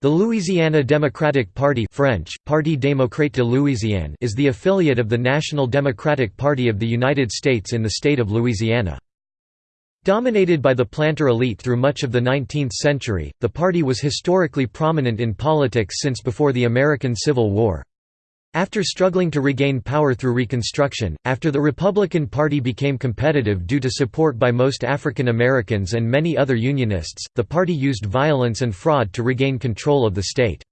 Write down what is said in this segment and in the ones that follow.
The Louisiana Democratic Party French, Parti démocrate de Louisiane is the affiliate of the National Democratic Party of the United States in the state of Louisiana. Dominated by the planter elite through much of the 19th century, the party was historically prominent in politics since before the American Civil War. After struggling to regain power through Reconstruction, after the Republican Party became competitive due to support by most African Americans and many other Unionists, the party used violence and fraud to regain control of the state.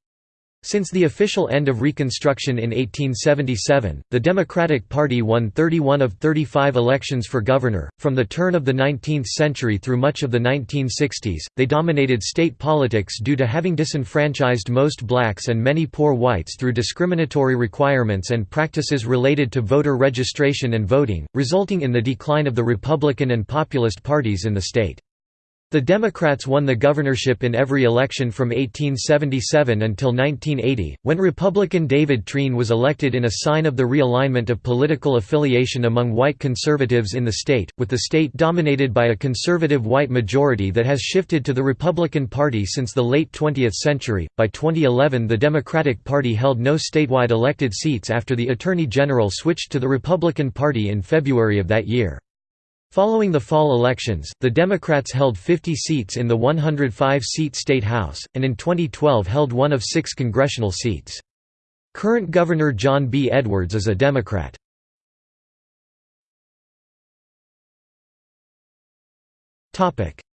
Since the official end of Reconstruction in 1877, the Democratic Party won 31 of 35 elections for governor. From the turn of the 19th century through much of the 1960s, they dominated state politics due to having disenfranchised most blacks and many poor whites through discriminatory requirements and practices related to voter registration and voting, resulting in the decline of the Republican and Populist parties in the state. The Democrats won the governorship in every election from 1877 until 1980, when Republican David Treen was elected in a sign of the realignment of political affiliation among white conservatives in the state, with the state dominated by a conservative white majority that has shifted to the Republican Party since the late 20th century. By 2011, the Democratic Party held no statewide elected seats after the Attorney General switched to the Republican Party in February of that year. Following the fall elections, the Democrats held 50 seats in the 105-seat state House, and in 2012 held one of six congressional seats. Current Governor John B. Edwards is a Democrat.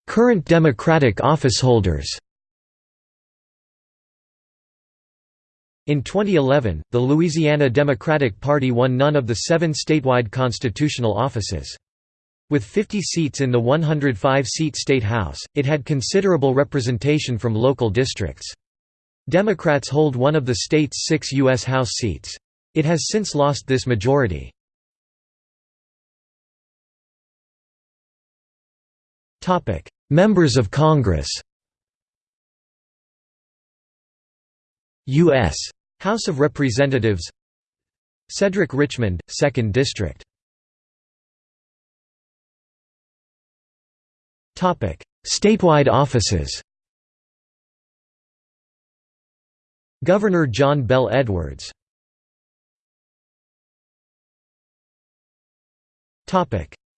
Current Democratic officeholders In 2011, the Louisiana Democratic Party won none of the seven statewide constitutional offices. With 50 seats in the 105-seat State House, it had considerable representation from local districts. Democrats hold one of the state's six U.S. House seats. It has since lost this majority. Members of Congress U.S. House of Representatives Cedric Richmond, 2nd District Statewide offices Governor John Bell Edwards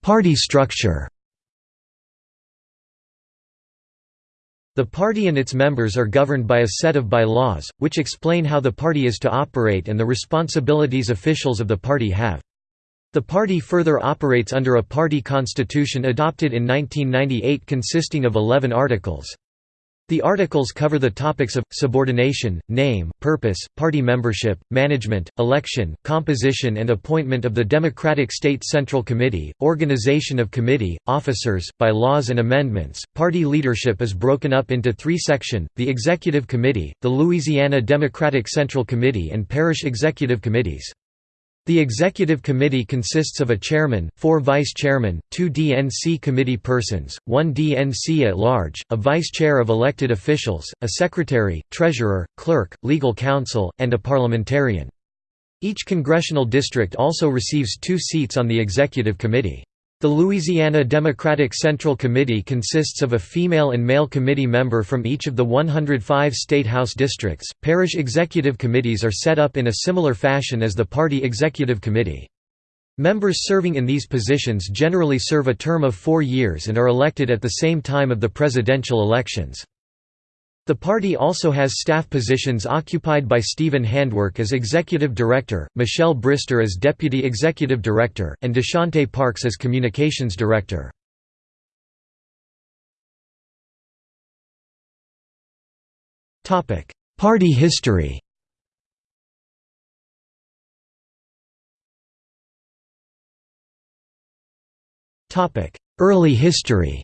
Party structure The party and its members are governed by a set of bylaws, which explain how the party is to operate and the responsibilities officials of the party have. The party further operates under a party constitution adopted in 1998 consisting of 11 articles. The articles cover the topics of, subordination, name, purpose, party membership, management, election, composition and appointment of the Democratic State Central Committee, organization of committee, officers, by laws and amendments. Party leadership is broken up into three sections, the Executive Committee, the Louisiana Democratic Central Committee and Parish Executive Committees. The Executive Committee consists of a chairman, four vice-chairmen, two DNC committee persons, one DNC at large, a vice-chair of elected officials, a secretary, treasurer, clerk, legal counsel, and a parliamentarian. Each congressional district also receives two seats on the Executive Committee. The Louisiana Democratic Central Committee consists of a female and male committee member from each of the 105 state house districts. Parish executive committees are set up in a similar fashion as the party executive committee. Members serving in these positions generally serve a term of four years and are elected at the same time of the presidential elections. The party also has staff positions occupied by Stephen Handwerk as Executive Director, Michelle Brister as Deputy Executive Director, and Deshante Parks as Communications Director. Party history Early history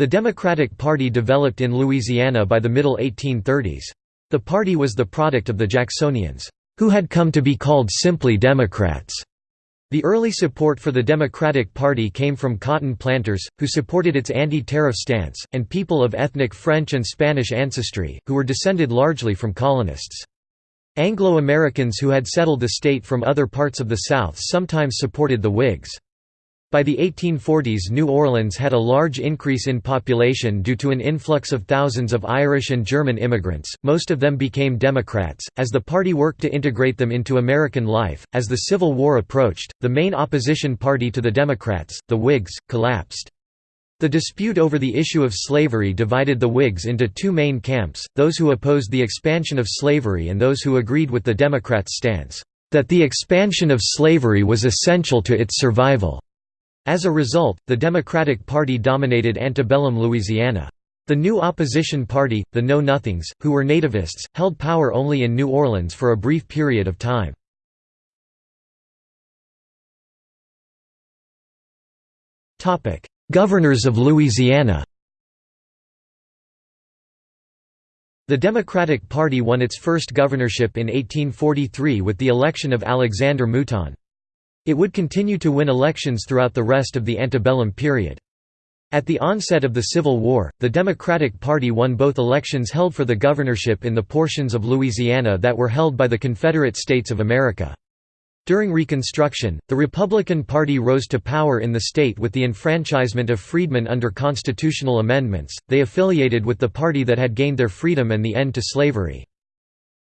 The Democratic Party developed in Louisiana by the middle 1830s. The party was the product of the Jacksonians, who had come to be called simply Democrats. The early support for the Democratic Party came from cotton planters, who supported its anti-tariff stance, and people of ethnic French and Spanish ancestry, who were descended largely from colonists. Anglo-Americans who had settled the state from other parts of the South sometimes supported the Whigs. By the 1840s New Orleans had a large increase in population due to an influx of thousands of Irish and German immigrants, most of them became Democrats, as the party worked to integrate them into American life. As the Civil War approached, the main opposition party to the Democrats, the Whigs, collapsed. The dispute over the issue of slavery divided the Whigs into two main camps, those who opposed the expansion of slavery and those who agreed with the Democrats' stance, that the expansion of slavery was essential to its survival. As a result, the Democratic Party dominated antebellum Louisiana. The new opposition party, the Know Nothings, who were nativists, held power only in New Orleans for a brief period of time. Governors of Louisiana The Democratic Party won its first governorship in 1843 with the election of Alexander Mouton. It would continue to win elections throughout the rest of the antebellum period. At the onset of the Civil War, the Democratic Party won both elections held for the governorship in the portions of Louisiana that were held by the Confederate States of America. During Reconstruction, the Republican Party rose to power in the state with the enfranchisement of freedmen under constitutional amendments, they affiliated with the party that had gained their freedom and the end to slavery.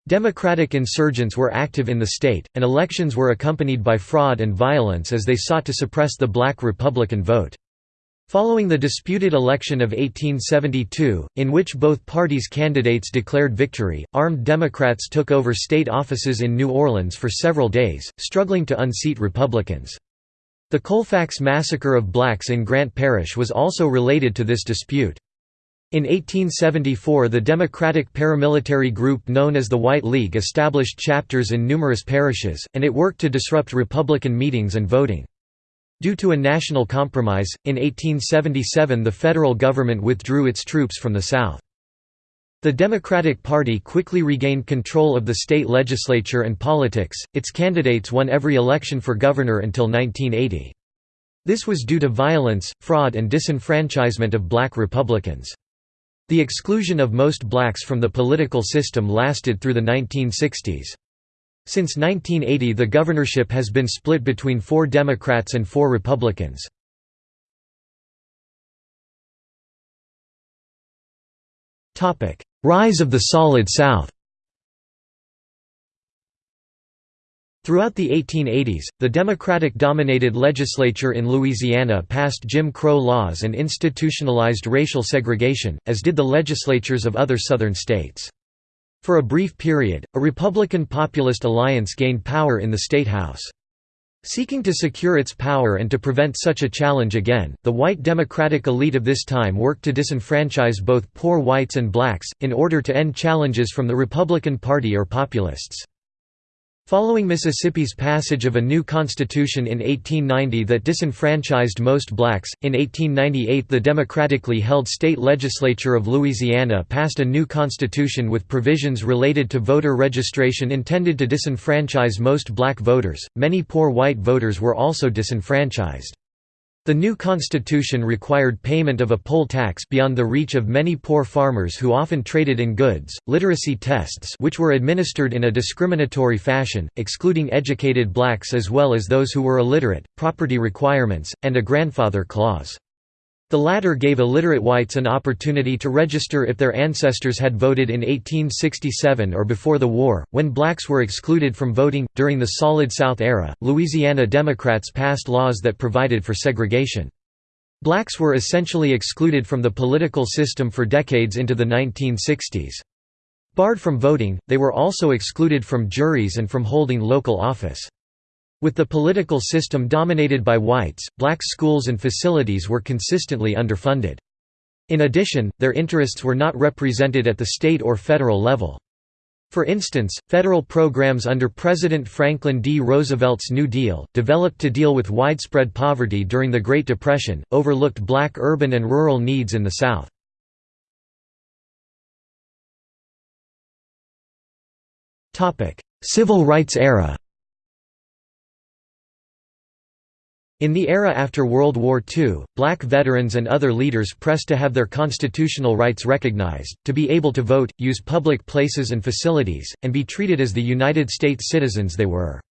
Democratic insurgents were active in the state, and elections were accompanied by fraud and violence as they sought to suppress the black Republican vote. Following the disputed election of 1872, in which both parties' candidates declared victory, armed Democrats took over state offices in New Orleans for several days, struggling to unseat Republicans. The Colfax massacre of blacks in Grant Parish was also related to this dispute. In 1874 the Democratic paramilitary group known as the White League established chapters in numerous parishes, and it worked to disrupt Republican meetings and voting. Due to a national compromise, in 1877 the federal government withdrew its troops from the South. The Democratic Party quickly regained control of the state legislature and politics, its candidates won every election for governor until 1980. This was due to violence, fraud and disenfranchisement of black Republicans. The exclusion of most blacks from the political system lasted through the 1960s. Since 1980 the governorship has been split between four Democrats and four Republicans. Rise of the Solid South Throughout the 1880s, the Democratic-dominated legislature in Louisiana passed Jim Crow laws and institutionalized racial segregation, as did the legislatures of other Southern states. For a brief period, a Republican Populist alliance gained power in the State House. Seeking to secure its power and to prevent such a challenge again, the white Democratic elite of this time worked to disenfranchise both poor whites and blacks, in order to end challenges from the Republican Party or Populists. Following Mississippi's passage of a new constitution in 1890 that disenfranchised most blacks, in 1898 the democratically held state legislature of Louisiana passed a new constitution with provisions related to voter registration intended to disenfranchise most black voters. Many poor white voters were also disenfranchised. The new constitution required payment of a poll tax beyond the reach of many poor farmers who often traded in goods, literacy tests which were administered in a discriminatory fashion, excluding educated blacks as well as those who were illiterate, property requirements, and a grandfather clause. The latter gave illiterate whites an opportunity to register if their ancestors had voted in 1867 or before the war. When blacks were excluded from voting, during the Solid South era, Louisiana Democrats passed laws that provided for segregation. Blacks were essentially excluded from the political system for decades into the 1960s. Barred from voting, they were also excluded from juries and from holding local office. With the political system dominated by whites, black schools and facilities were consistently underfunded. In addition, their interests were not represented at the state or federal level. For instance, federal programs under President Franklin D. Roosevelt's New Deal, developed to deal with widespread poverty during the Great Depression, overlooked black urban and rural needs in the South. Civil rights era In the era after World War II, black veterans and other leaders pressed to have their constitutional rights recognized, to be able to vote, use public places and facilities, and be treated as the United States citizens they were.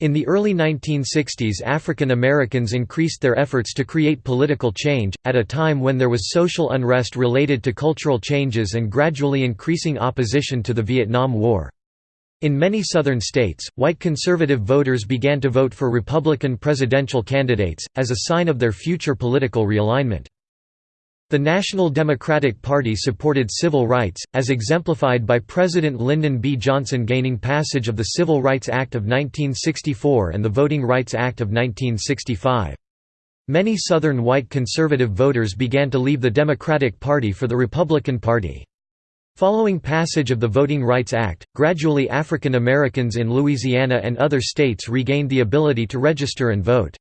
In the early 1960s African Americans increased their efforts to create political change, at a time when there was social unrest related to cultural changes and gradually increasing opposition to the Vietnam War. In many southern states, white conservative voters began to vote for Republican presidential candidates, as a sign of their future political realignment. The National Democratic Party supported civil rights, as exemplified by President Lyndon B. Johnson gaining passage of the Civil Rights Act of 1964 and the Voting Rights Act of 1965. Many Southern white conservative voters began to leave the Democratic Party for the Republican Party. Following passage of the Voting Rights Act, gradually African Americans in Louisiana and other states regained the ability to register and vote.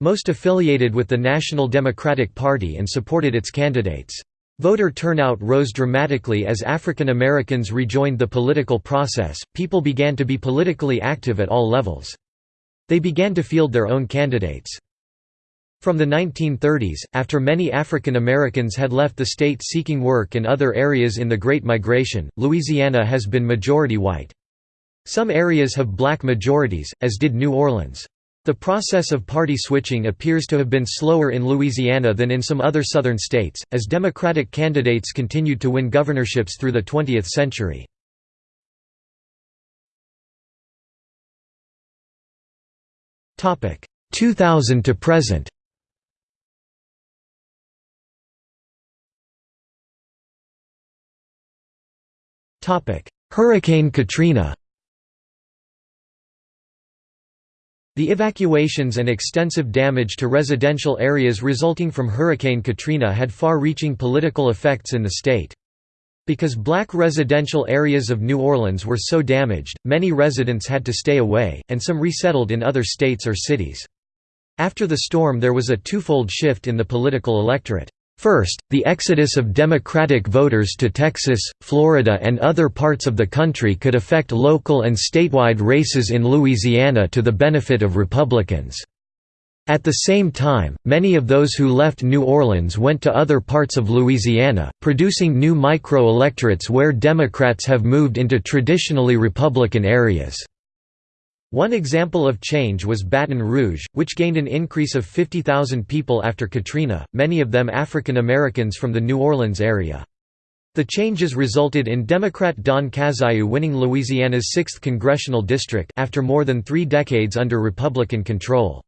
Most affiliated with the National Democratic Party and supported its candidates. Voter turnout rose dramatically as African Americans rejoined the political process, people began to be politically active at all levels. They began to field their own candidates. From the 1930s, after many African Americans had left the state seeking work in other areas in the Great Migration, Louisiana has been majority white. Some areas have black majorities, as did New Orleans. The process of party switching appears to have been slower in Louisiana than in some other southern states, as Democratic candidates continued to win governorships through the 20th century. Topic 2000 to present. Hurricane Katrina. The evacuations and extensive damage to residential areas resulting from Hurricane Katrina had far-reaching political effects in the state. Because black residential areas of New Orleans were so damaged, many residents had to stay away, and some resettled in other states or cities. After the storm there was a twofold shift in the political electorate. First, the exodus of Democratic voters to Texas, Florida and other parts of the country could affect local and statewide races in Louisiana to the benefit of Republicans. At the same time, many of those who left New Orleans went to other parts of Louisiana, producing new micro-electorates where Democrats have moved into traditionally Republican areas. One example of change was Baton Rouge, which gained an increase of 50,000 people after Katrina, many of them African Americans from the New Orleans area. The changes resulted in Democrat Don Cazayoux winning Louisiana's 6th congressional district after more than three decades under Republican control.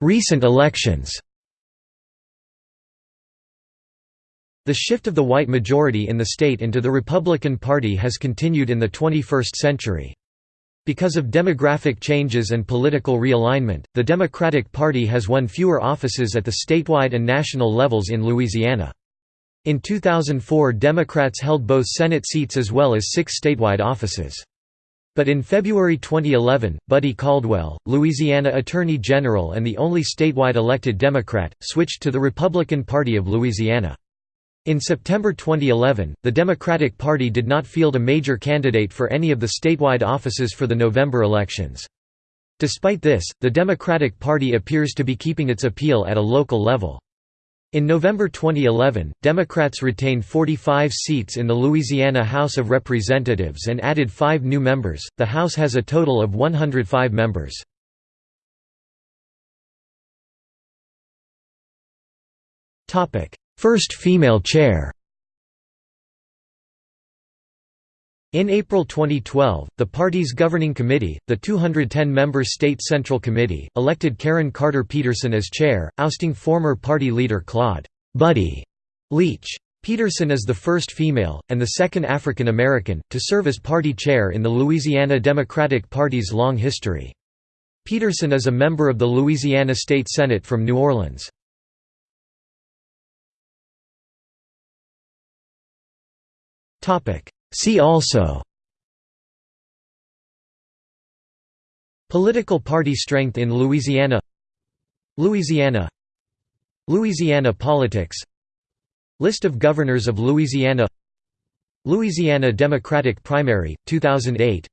Recent elections The shift of the white majority in the state into the Republican Party has continued in the 21st century. Because of demographic changes and political realignment, the Democratic Party has won fewer offices at the statewide and national levels in Louisiana. In 2004 Democrats held both Senate seats as well as six statewide offices. But in February 2011, Buddy Caldwell, Louisiana Attorney General and the only statewide elected Democrat, switched to the Republican Party of Louisiana. In September 2011, the Democratic Party did not field a major candidate for any of the statewide offices for the November elections. Despite this, the Democratic Party appears to be keeping its appeal at a local level. In November 2011, Democrats retained 45 seats in the Louisiana House of Representatives and added five new members. The House has a total of 105 members. Topic: First female chair In April 2012, the party's governing committee, the 210-member State Central Committee, elected Karen Carter Peterson as chair, ousting former party leader Claude Buddy Leach. Peterson is the first female, and the second African American, to serve as party chair in the Louisiana Democratic Party's long history. Peterson is a member of the Louisiana State Senate from New Orleans. See also Political party strength in Louisiana Louisiana Louisiana politics List of governors of Louisiana Louisiana Democratic primary, 2008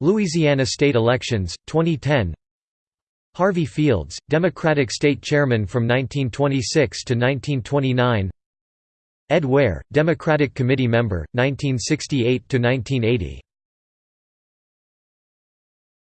Louisiana state elections, 2010 Harvey Fields, Democratic state chairman from 1926 to 1929 Ed Ware, Democratic Committee member, 1968–1980